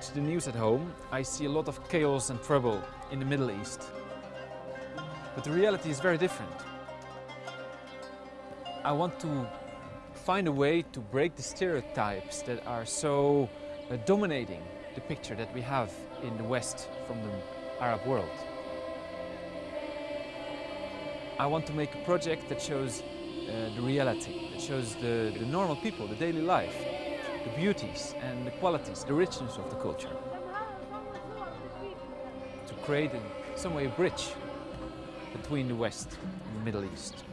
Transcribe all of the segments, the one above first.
Watch the news at home, I see a lot of chaos and trouble in the Middle East. But the reality is very different. I want to find a way to break the stereotypes that are so uh, dominating the picture that we have in the West from the Arab world. I want to make a project that shows uh, the reality, that shows the, the normal people, the daily life, the beauties and the qualities, the richness of the culture. To create in some way a bridge between the West and the Middle East.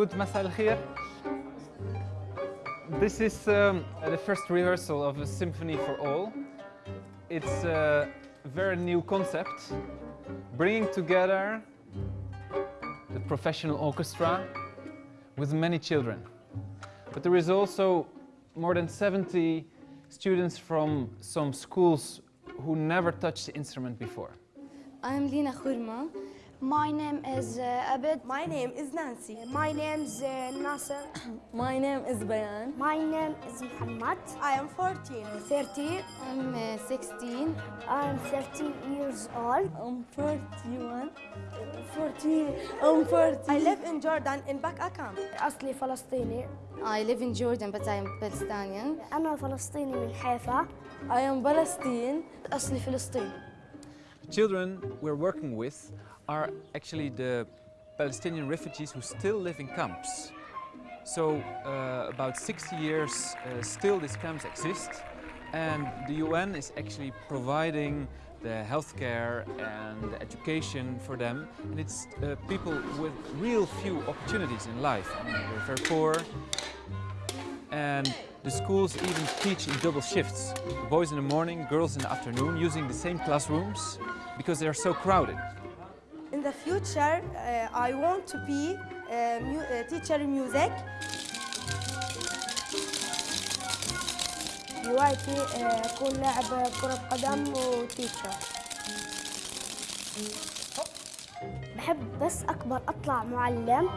Good, Masal Khair. This is um, the first rehearsal of a symphony for all. It's a very new concept, bringing together the professional orchestra with many children. But there is also more than 70 students from some schools who never touched the instrument before. I'm Lina Khurma. My name is uh, Abed. My name is Nancy. My name is uh, Nasser. My name is Bayan. My name is Muhammad. I am 14. 30. I'm uh, 16. I'm 13 years old. I'm 41. 40. I'm 40. I live in Jordan in Baka camp. أصلي فلسطيني. I live in Jordan but I am Palestinian. أنا فلسطيني من حيفا. I am Palestine. أصلي فلسطيني. The children we're working with are actually the Palestinian refugees who still live in camps. So uh, about 60 years uh, still these camps exist and the UN is actually providing the healthcare and the education for them and it's uh, people with real few opportunities in life. I mean, they're very poor and the schools even teach in double shifts. Boys in the morning, girls in the afternoon using the same classrooms because they are so crowded In the future, uh, I want to be a mu- a teacher in music. هوايتي uh, أكون لاعب كرة قدم وتيتشر. بحب بس أكبر أطلع معلم.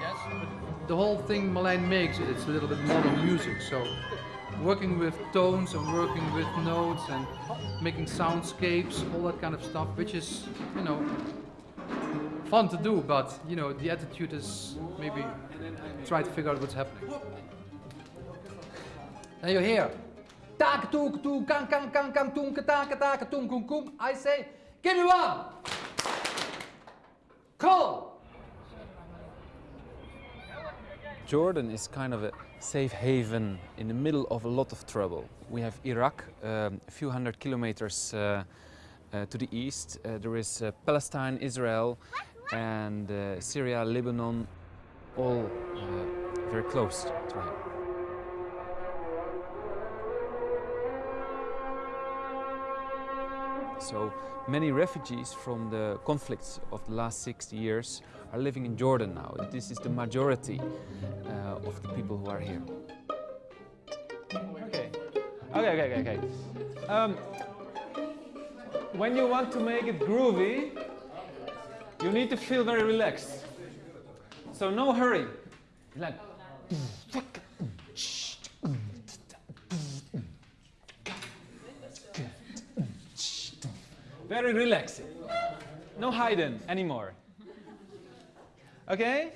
Yes, but the whole thing Marlijn makes, it's a little bit modern music. So working with tones and working with notes and making soundscapes, all that kind of stuff, which is, you know, fun to do, but, you know, the attitude is maybe try to figure out what's happening. And you hear, tak tuk tuk kang kang kang kang tung taka kum kum. I say, give me one. Call. Jordan is kind of a safe haven in the middle of a lot of trouble. We have Iraq, um, a few hundred kilometers uh, uh, to the east. Uh, there is uh, Palestine, Israel, and uh, Syria, Lebanon, all uh, very close to him. So many refugees from the conflicts of the last 60 years are living in Jordan now. This is the majority uh, of the people who are here. Okay, okay, okay, okay. okay. Um, when you want to make it groovy, you need to feel very relaxed. So no hurry. Like. Very relaxing. No hiding anymore. Okay?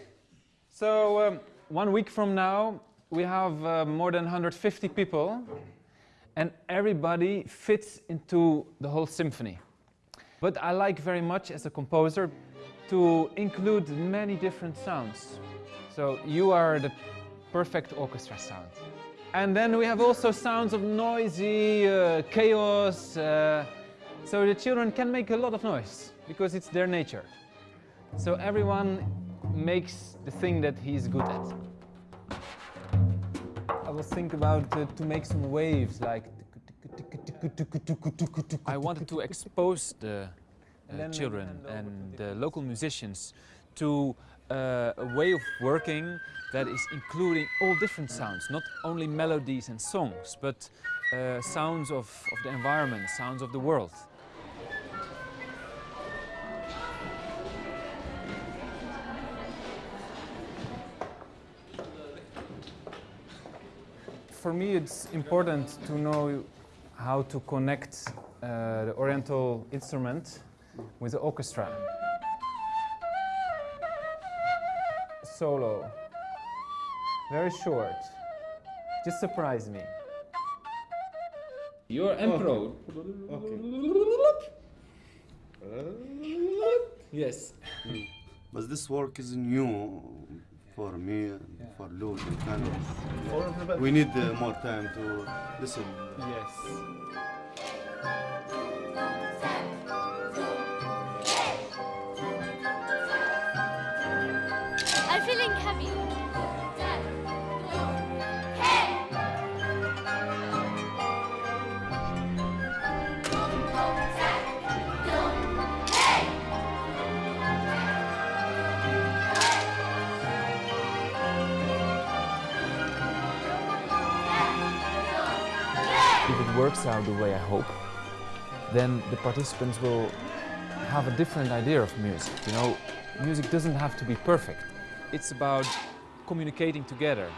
So um, one week from now, we have uh, more than 150 people and everybody fits into the whole symphony. But I like very much as a composer to include many different sounds. So you are the perfect orchestra sound. And then we have also sounds of noisy uh, chaos. Uh, so the children can make a lot of noise because it's their nature. So everyone makes the thing that he's good at. I was thinking about uh, to make some waves like. I wanted to expose the uh, children and the local musicians to uh, a way of working that is including all different sounds, not only melodies and songs, but uh, sounds of, of the environment, sounds of the world. For me, it's important to know how to connect uh, the oriental instrument with the orchestra. Solo. Very short. Just surprise me. You're emperor. Yes. But this work is new for me and for Luke and Kano. We need uh, more time to listen. Yes. I'm feeling happy. Works out the way I hope, then the participants will have a different idea of music. You know, music doesn't have to be perfect. It's about communicating together.